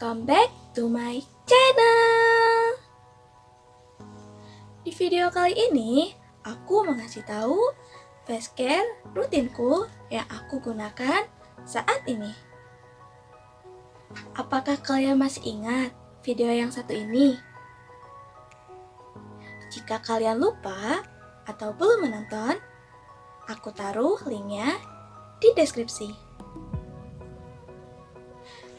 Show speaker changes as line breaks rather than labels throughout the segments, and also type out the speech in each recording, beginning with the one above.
welcome back to my channel. Di video kali ini, aku mengasih tahu face care rutinku yang aku gunakan saat ini. Apakah kalian masih ingat video yang satu ini? Jika kalian lupa atau belum menonton, aku taruh linknya di deskripsi.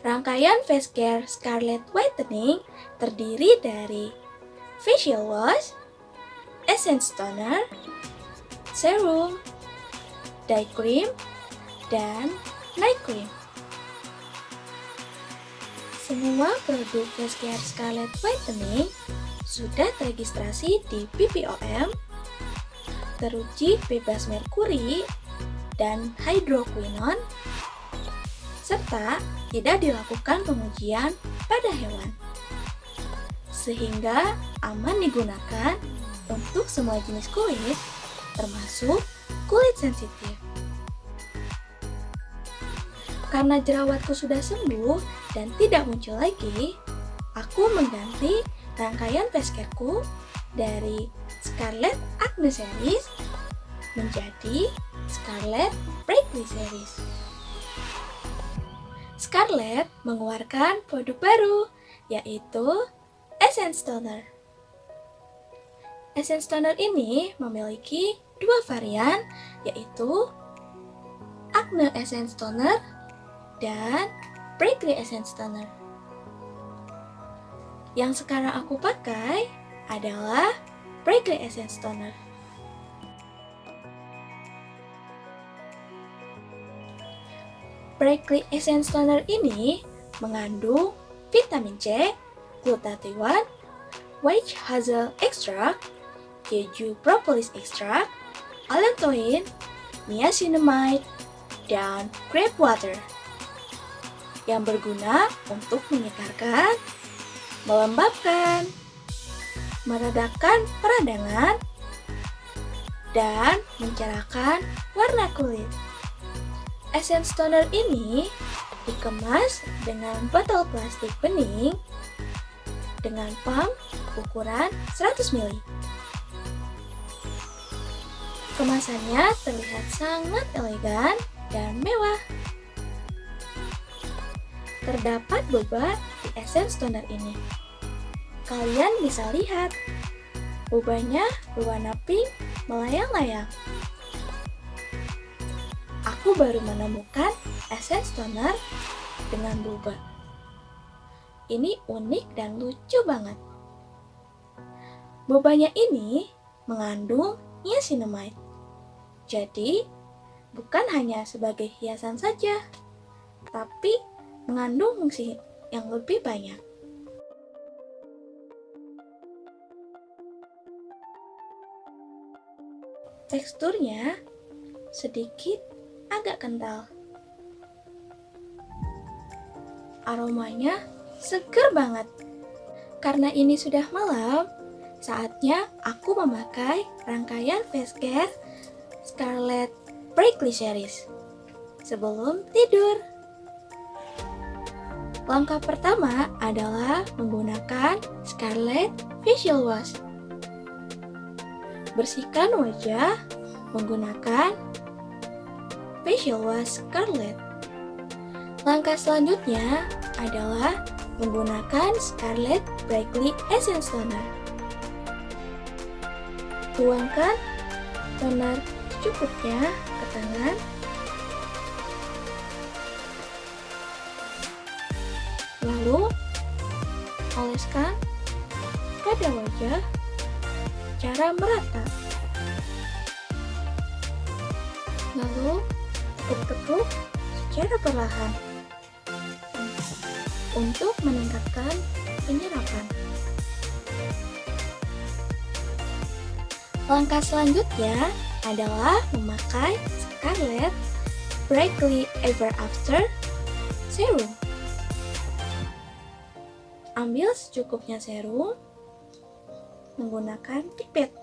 Rangkaian face care Scarlet Whitening terdiri dari facial wash, essence toner, serum, day cream, dan night cream. Semua produk face care Scarlet Whitening sudah teregistrasi di BPOM, teruji bebas merkuri dan hydroquinone, serta tidak dilakukan pengujian pada hewan. Sehingga aman digunakan untuk semua jenis kulit, termasuk kulit sensitif. Karena jerawatku sudah sembuh dan tidak muncul lagi, aku mengganti rangkaian careku dari Scarlet Acne Series menjadi Scarlet Breakly Series. Scarlett mengeluarkan produk baru, yaitu Essence Toner. Essence Toner ini memiliki dua varian, yaitu Acne Essence Toner dan Breakly Essence Toner. Yang sekarang aku pakai adalah Breakly Essence Toner. Breakly Essence Toner ini mengandung vitamin C, glutathione, white hazel extract, keju propolis extract, allantoin, niacinamide, dan grape water yang berguna untuk menyegarkan, melembabkan, meredakan peradangan, dan mencerahkan warna kulit. Essence toner ini dikemas dengan botol plastik bening dengan pump ukuran 100 ml. Kemasannya terlihat sangat elegan dan mewah. Terdapat boba di essence toner ini. Kalian bisa lihat, bobanya berwarna pink melayang-layang aku baru menemukan essence toner dengan boba. Ini unik dan lucu banget. Bobanya ini mengandung niacinamide. Jadi, bukan hanya sebagai hiasan saja, tapi mengandung fungsi yang lebih banyak. Teksturnya sedikit agak kental. Aromanya seger banget. Karena ini sudah malam, saatnya aku memakai rangkaian face care Scarlet Breakly Series sebelum tidur. Langkah pertama adalah menggunakan Scarlet Facial Wash. Bersihkan wajah menggunakan facial wash Scarlett. Langkah selanjutnya adalah menggunakan Scarlett Brightly Essence Toner. Tuangkan toner secukupnya ke tangan. Lalu, oleskan pada wajah cara merata. Lalu, tekuk-tekuk secara perlahan untuk meningkatkan penyerapan. Langkah selanjutnya adalah memakai Scarlett Brightly Ever After Serum. Ambil secukupnya serum menggunakan pipet.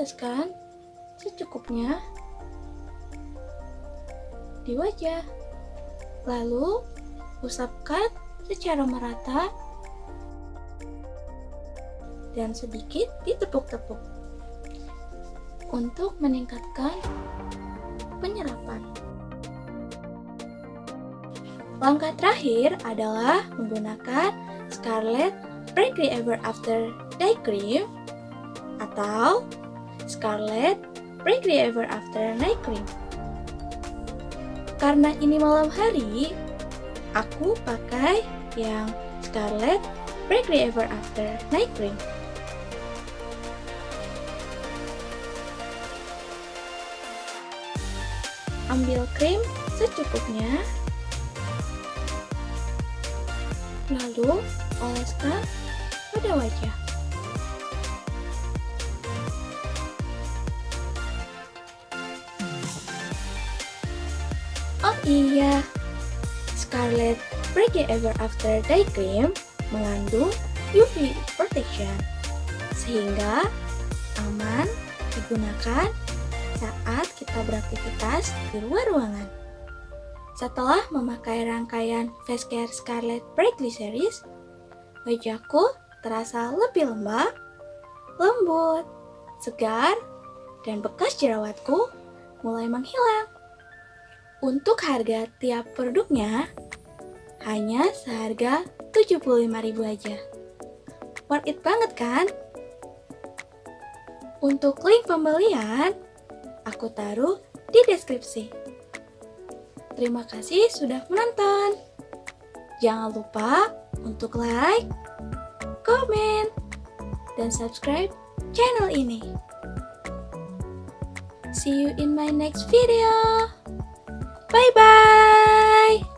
Lalu, teteskan secukupnya di wajah. Lalu, usapkan secara merata dan sedikit ditepuk-tepuk untuk meningkatkan penyerapan. Langkah terakhir adalah menggunakan Scarlett Frankly Ever After Day Cream atau Scarlett Frankly Ever After Night Cream. Karena ini malam hari, aku pakai yang Scarlett Frankly Ever After Night Cream. Ambil krim secukupnya, lalu oleskan pada wajah. Oh iya, Scarlett Break Ever After Day Cream mengandung UV protection sehingga aman digunakan saat kita beraktivitas di luar ruangan. Setelah memakai rangkaian face care Scarlett Brightly Series, wajahku terasa lebih lembab, lembut, segar, dan bekas jerawatku mulai menghilang. Untuk harga tiap produknya hanya seharga 75.000 aja. Worth it banget kan? Untuk link pembelian, aku taruh di deskripsi. Terima kasih sudah menonton. Jangan lupa untuk like, komen, dan subscribe channel ini. See you in my next video. Bye bye!